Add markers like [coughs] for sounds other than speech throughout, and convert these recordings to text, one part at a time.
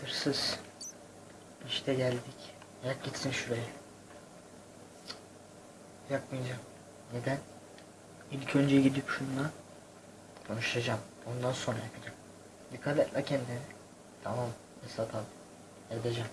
Hırsız. İşte geldik. Yak gitsin şuraya. Cık, Yakmayacağım. Neden? İlk önce gidip şununla konuşacağım. Ondan sonra yakacağım. Dikkat et la kendine. Tamam. Esat abi. Edeceğim.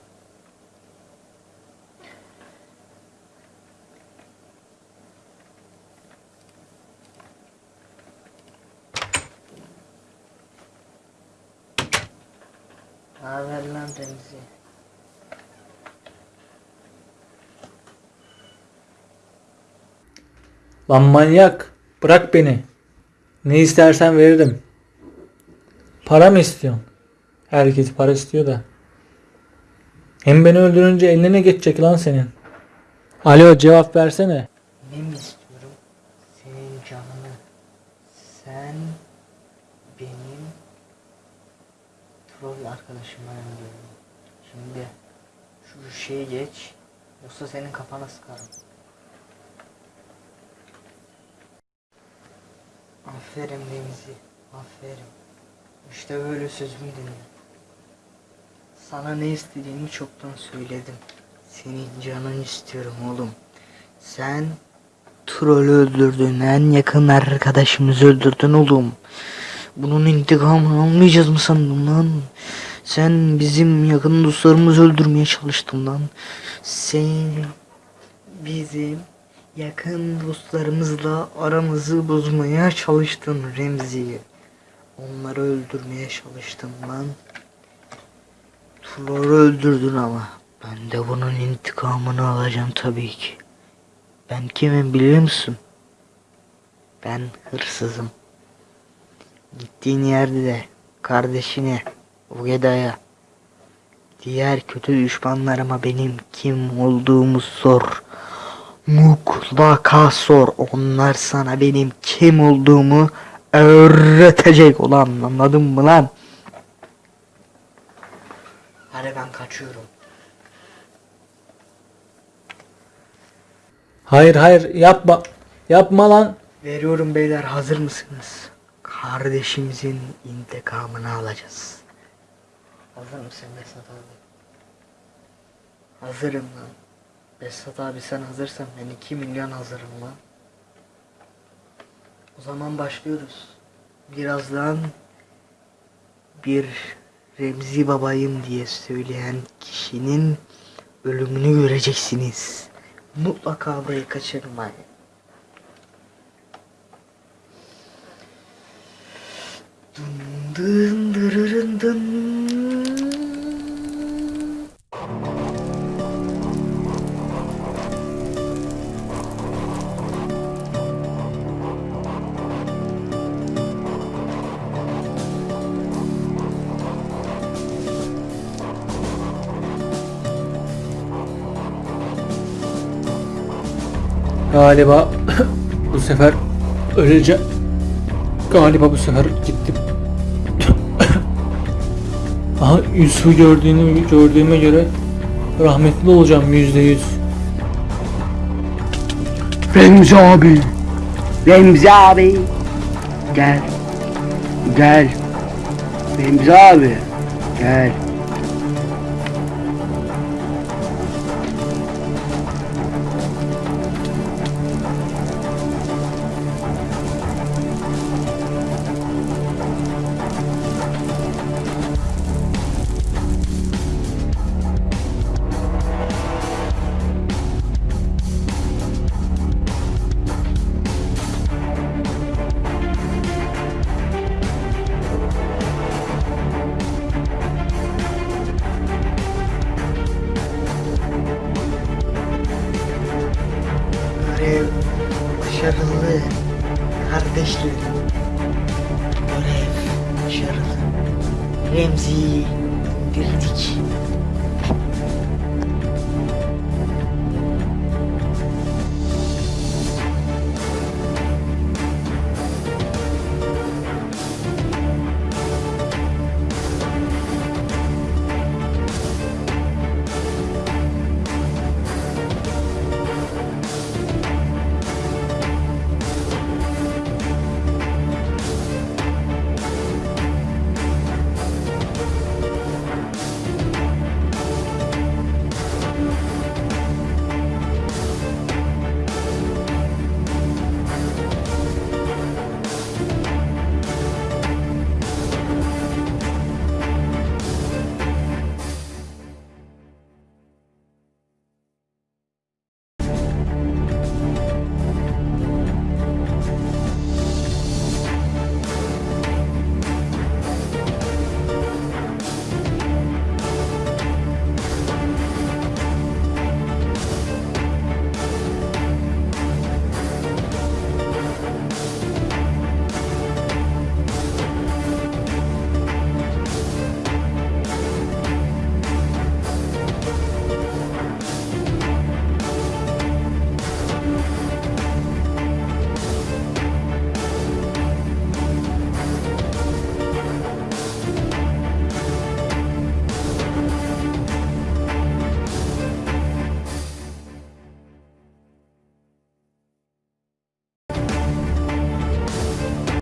Haber lan Remzi. Lan manyak. Bırak beni. Ne istersen veririm. Para mı istiyorsun? Herkes para istiyor da. Hem beni öldürünce eline ne geçecek lan senin? Alo cevap versene. Ne mi istiyorum? Senin canını. Sen benim troll arkadaşıma diyorum. Şimdi şu şeyi geç. Yoksa senin kafana sıkarım. Aferin Remzi. Aferin. İşte böyle sözümü dinle. Sana ne istediğimi çoktan söyledim. Senin canın istiyorum oğlum. Sen Troll'ü öldürdün. En yakın arkadaşımızı öldürdün oğlum. Bunun intikamını almayacağız mı sandın lan? Sen bizim yakın dostlarımızı öldürmeye çalıştın lan. Sen bizim yakın dostlarımızla aramızı bozmaya çalıştın Remzi. Onları öldürmeye çalıştın lan. Troll'ü öldürdün ama. Ben de bunun intikamını alacağım tabii ki. Ben kimim biliyor musun? Ben hırsızım. Gittiğin yerde de kardeşine, Ugeda'ya, diğer kötü düşmanlarıma benim kim olduğumu sor. Mutlaka sor. Onlar sana benim kim olduğumu öğretecek ulan anladın mı lan? Hadi ben kaçıyorum. Hayır hayır yapma. Yapma lan. Veriyorum beyler hazır mısınız? Kardeşimizin intikamını alacağız. Hazır mısın Besat abi? Hazırım lan. Besat abi sen hazırsan ben 2 milyon hazırım lan. O zaman başlıyoruz. Birazdan bir Remzi babayım diye söyleyen kişinin ölümünü göreceksiniz. Mutlaka burayı kaçırmayın. Dın dırırın dın. Galiba [coughs] bu sefer öleceğim. Galiba bu sefer gittim. Aha Yusuf'u gördüğünü gördüğüme göre rahmetli olacağım yüzde yüz. Remzi abi. Remzi abi. Gel. Gel. Remzi abi. Gel. Remzi Güledik.